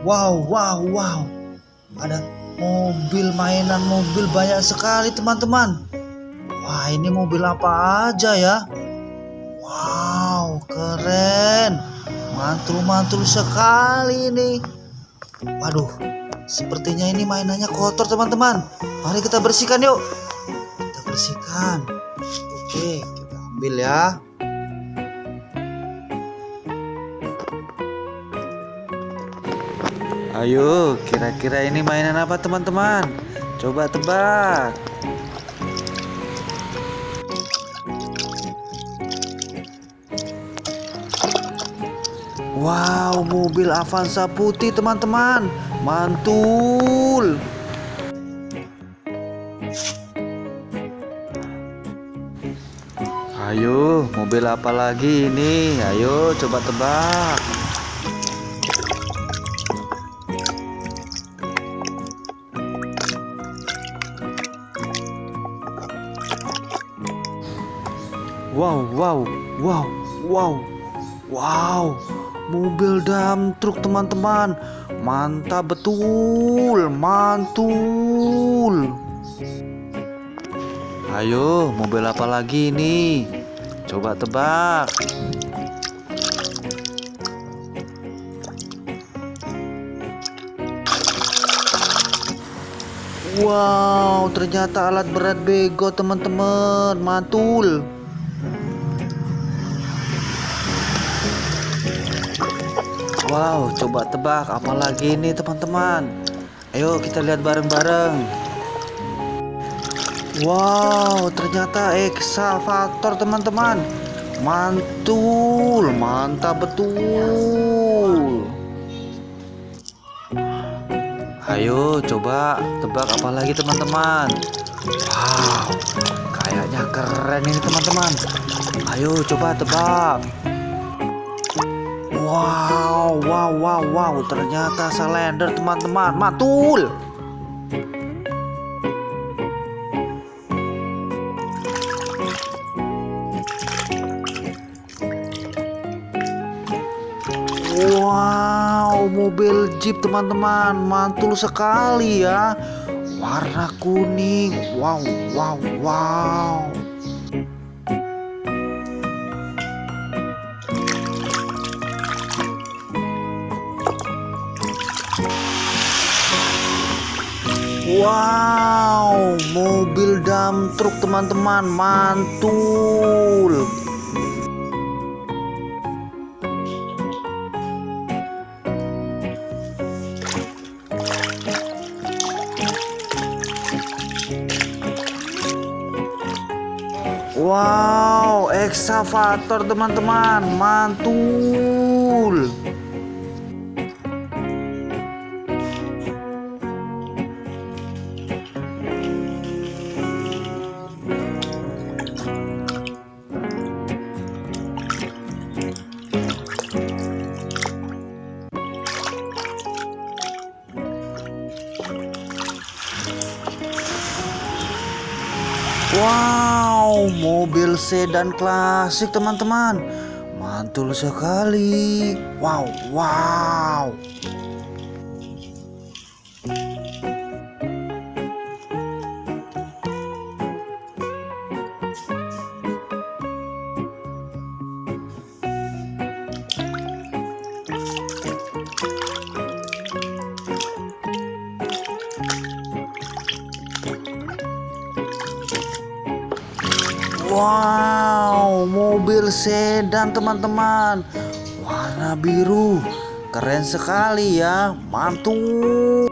Wow, wow, wow. Ada mobil mainan mobil banyak sekali teman-teman. Wah, ini mobil apa aja ya? Wow, keren. Mantul-mantul sekali ini. Waduh, sepertinya ini mainannya kotor teman-teman. Mari kita bersihkan yuk. Kita bersihkan. Oke, kita ambil ya. Ayo, kira-kira ini mainan apa teman-teman? Coba tebak. Wow, mobil Avanza putih teman-teman. Mantul. Ayo, mobil apa lagi ini? Ayo coba tebak. Wow, wow, wow, wow, wow, mobil dam truk teman-teman, mantap betul, mantul. Ayo, mobil apa lagi ini? Coba tebak. Wow, ternyata alat berat bego teman-teman, mantul. Wow, coba tebak apalagi ini teman-teman. Ayo kita lihat bareng-bareng. Wow, ternyata eksavator teman-teman. Mantul, mantap betul. Ayo coba tebak apalagi teman-teman. Wow, kayaknya keren ini teman-teman. Ayo coba tebak. Wow, wow, wow, wow, ternyata salender teman-teman, mantul. Wow, mobil Jeep teman-teman, mantul sekali ya. Warna kuning. Wow, wow, wow. Wow, mobil dam truk teman-teman mantul. Wow, eksavator teman-teman mantul. Wow, mobil sedan klasik teman-teman. Mantul sekali. Wow, wow. Wow, mobil sedan teman-teman. Warna biru. Keren sekali ya. Mantul.